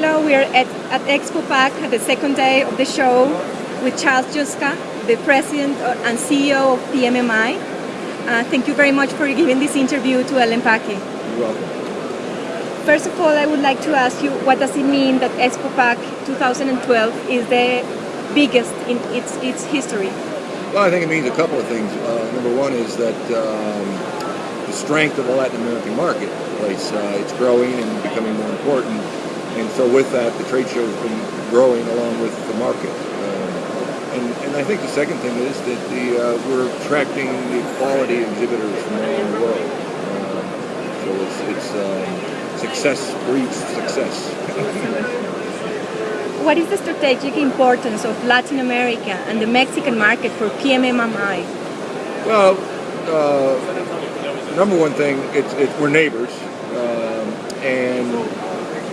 hello. We are at, at Expo Pack at the second day of the show with Charles Yuska, the president and CEO of PMMI. Uh, thank you very much for giving this interview to El Empaque. You're welcome. First of all, I would like to ask you, what does it mean that Expo Pack 2012 is the biggest in its, its history? Well, I think it means a couple of things. Uh, number one is that um, the strength of the Latin American marketplace. Uh, it's growing and becoming more important. And so with that, the trade show has been growing along with the market. Uh, and, and I think the second thing is that the, uh, we're attracting the quality exhibitors from all over the world. Uh, so it's, it's um, success breeds success. What is the strategic importance of Latin America and the Mexican market for PMMI? Well, uh, number one thing, it's, it's we're neighbors, um, and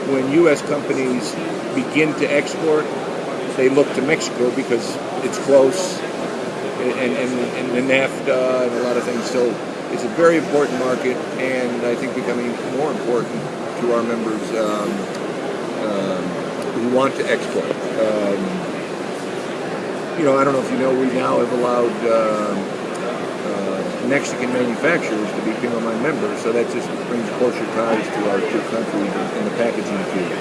when U.S. companies begin to export, they look to Mexico because it's close, and, and, and the NAFTA and a lot of things. So it's a very important market, and I think becoming more important to our members um, um, who want to export. Um, you know, I don't know if you know, we now have allowed um, Mexican manufacturers to be PMMI members, so that just brings closer ties to our two countries in the packaging field.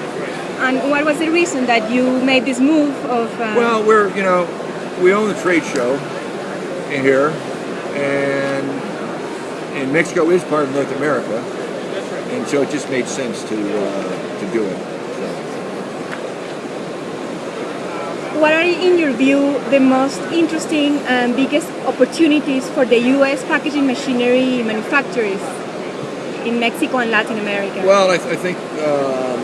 And what was the reason that you made this move of... Uh... Well, we're, you know, we own the trade show in here, and, and Mexico is part of North America, and so it just made sense to, uh, to do it. What are, in your view, the most interesting and biggest opportunities for the U.S. packaging machinery manufacturers in Mexico and Latin America? Well, I, th I think um,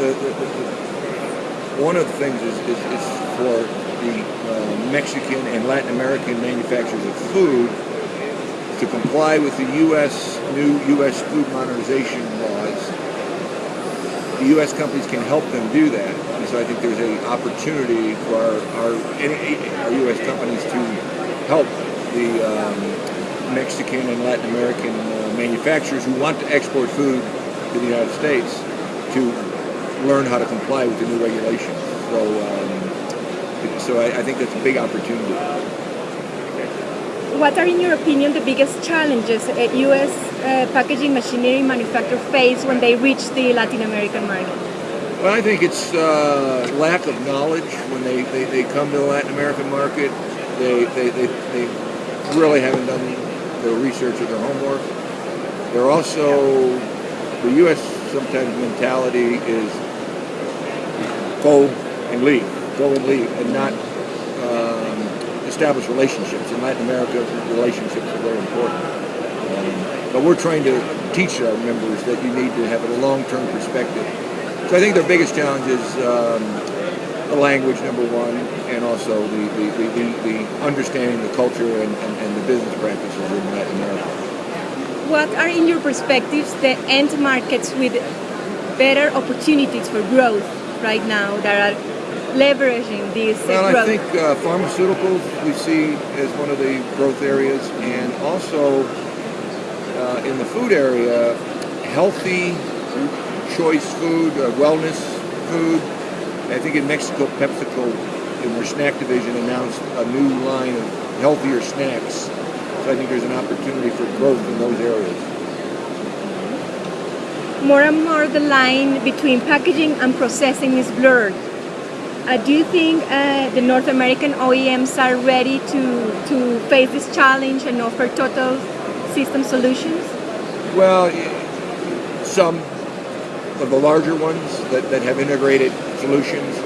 the, the, the, one of the things is, is, is for the uh, Mexican and Latin American manufacturers of food to comply with the U.S. new U.S. food modernization laws the U.S. companies can help them do that. So I think there's an opportunity for our, our, our U.S. companies to help the um, Mexican and Latin American uh, manufacturers who want to export food to the United States to learn how to comply with the new regulations. So, um, so I, I think that's a big opportunity. What are, in your opinion, the biggest challenges U.S. Uh, packaging machinery manufacturers face when they reach the Latin American market? Well, I think it's uh, lack of knowledge when they, they, they, come to the Latin American market. They, they, they, they really haven't done their research or their homework. They're also, the U.S. sometimes mentality is go and leave, go and leave, and not establish relationships. In Latin America, relationships are very important. Um, but we're trying to teach our members that you need to have a long-term perspective. So I think their biggest challenge is um, the language, number one, and also the, the, the, the understanding the culture and, and, and the business practices in Latin America. What are, in your perspectives, the end markets with better opportunities for growth right now that are leveraging these well, growth? I think uh, pharmaceuticals we see as one of the growth areas, and also uh, in the food area, healthy choice food, uh, wellness food. I think in Mexico, PepsiCo, in their snack division, announced a new line of healthier snacks. So I think there's an opportunity for growth in those areas. More and more the line between packaging and processing is blurred. Uh, do you think uh, the North American OEMs are ready to, to face this challenge and offer total system solutions? Well, some of the larger ones that, that have integrated solutions.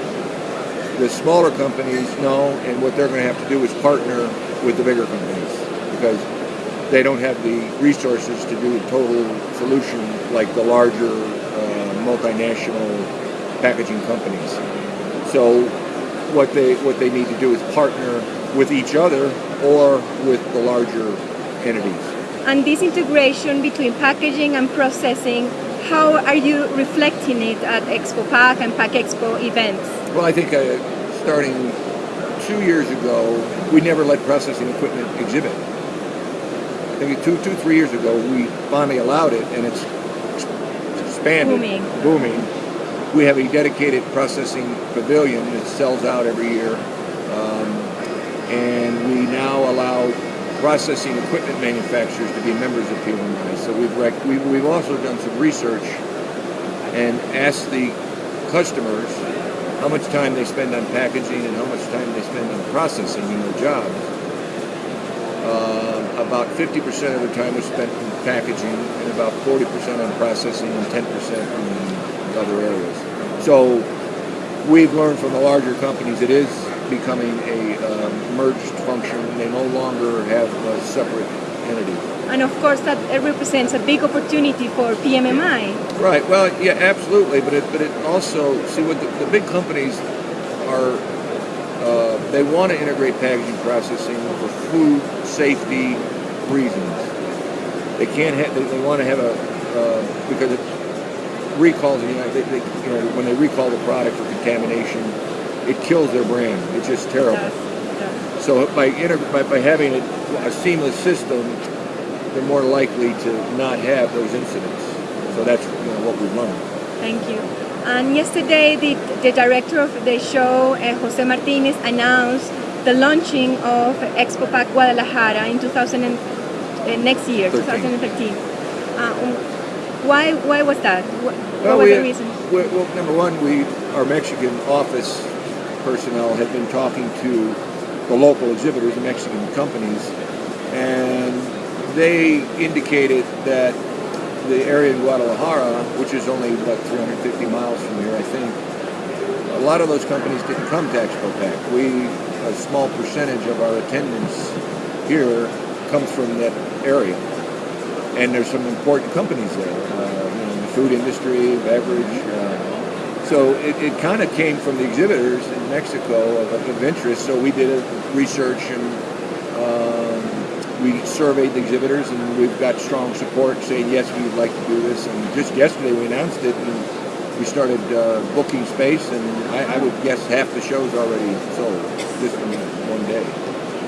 The smaller companies know, and what they're going to have to do is partner with the bigger companies because they don't have the resources to do a total solution like the larger uh, multinational packaging companies. So what they what they need to do is partner with each other or with the larger entities. And this integration between packaging and processing, how are you reflecting it at Expo Pack and Pack Expo events? Well, I think uh, starting two years ago, we never let processing equipment exhibit. I think two, two, three years ago, we finally allowed it, and it's expanded, booming. booming we have a dedicated processing pavilion that sells out every year. Um, and we now allow processing equipment manufacturers to be members of PMMI. So we've, we've, we've also done some research and asked the customers how much time they spend on packaging and how much time they spend on processing in their jobs. Uh, about 50% of the time was spent in packaging and about 40% on processing and 10% in other areas. So we've learned from the larger companies it is becoming a um, merged function. They no longer have a separate entity. And of course, that represents a big opportunity for PMMI. Right. Well, yeah, absolutely. But it, but it also see what the, the big companies are. Uh, they want to integrate packaging processing for food safety reasons. They can't have. They, they want to have a uh, because it recalls. You know, they, they, you know, when they recall the product for contamination, it kills their brand. It's just terrible. So by, inter- by, by having a, a seamless system, they're more likely to not have those incidents. So that's you know, what we've learned. Thank you. And yesterday, the, the director of the show, uh, Jose Martinez, announced the launching of Expo Pack Guadalajara in 2000 and, uh, next year, 13. 2013. Uh, um, why, why was that? What, what Well, was we, the reason? we- well, number one, we our Mexican office personnel had been talking to the local exhibitors, the Mexican companies, and they indicated that the area in Guadalajara, which is only about 350 miles from here, I think, a lot of those companies didn't come to Expo Pack. We, a small percentage of our attendance here comes from that area. And there's some important companies there, uh, you know, the food industry, beverage. Uh, so it, it kind of came from the exhibitors in Mexico of, of interest. So we did a research and um, we surveyed the exhibitors, and we've got strong support saying yes, we would like to do this. And just yesterday we announced it, and we started uh, booking space, and I, I would guess half the shows already sold just in one day.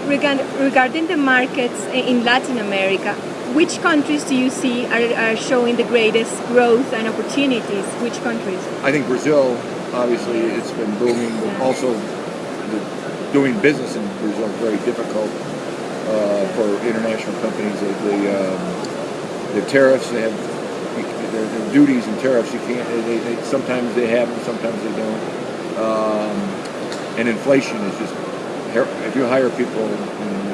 Regarding the markets in Latin America, which countries do you see are, are showing the greatest growth and opportunities? Which countries? I think Brazil, obviously, it's been booming. But also, the, doing business in Brazil is very difficult uh, for international companies. The the, um, the tariffs they have, their, their duties and tariffs. You can't. They, they, sometimes they have them, sometimes they don't. Um, and inflation is just. If you hire people in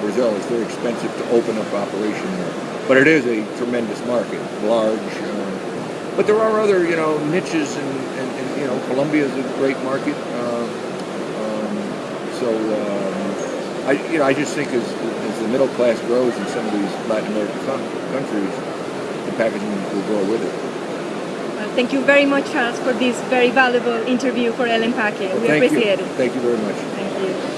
Brazil, it's very expensive to open up operation there. But it is a tremendous market, large. Uh, but there are other, you know, niches, and, and, and you know, Colombia is a great market. Uh, um, so, um, I, you know, I just think as, as the middle class grows in some of these Latin American countries, the packaging will grow with it. Well, thank you very much, Charles, for this very valuable interview for El Empaque. Well, we appreciate you. it. Thank you very much. Thank you.